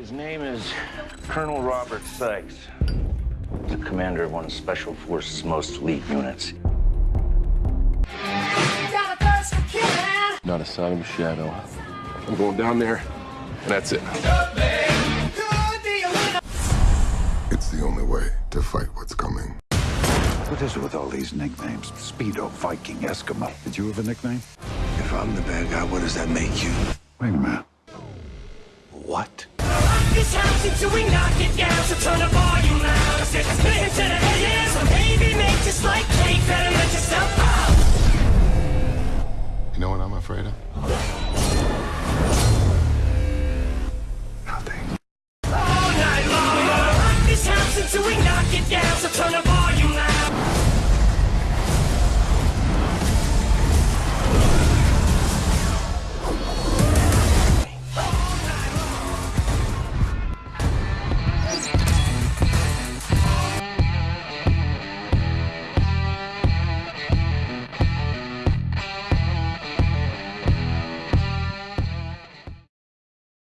His name is Colonel Robert Sykes. He's the commander of one of Special Forces' most elite units. Not a sign of a shadow. I'm going down there, and that's it. It's the only way to fight what's coming. What is it with all these nicknames? Speedo, Viking, Eskimo. Did you have a nickname? If I'm the bad guy, what does that make you? Wait a minute. Why should we knock it down? So turn the volume loud. I said, split into the AM. So maybe make just like cake, better let yourself out. You know what I'm afraid of? Nothing. All night long, rock this house until we